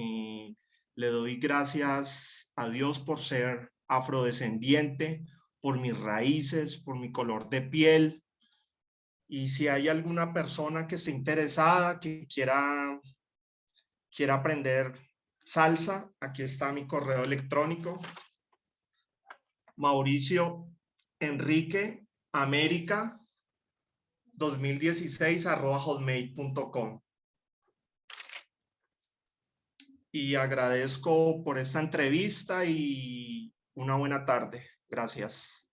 Eh, le doy gracias a Dios por ser afrodescendiente, por mis raíces, por mi color de piel. Y si hay alguna persona que esté interesada, que quiera, quiera aprender salsa, aquí está mi correo electrónico. Mauricio Enrique América 2016 arroba hotmail.com. Y agradezco por esta entrevista y una buena tarde. Gracias.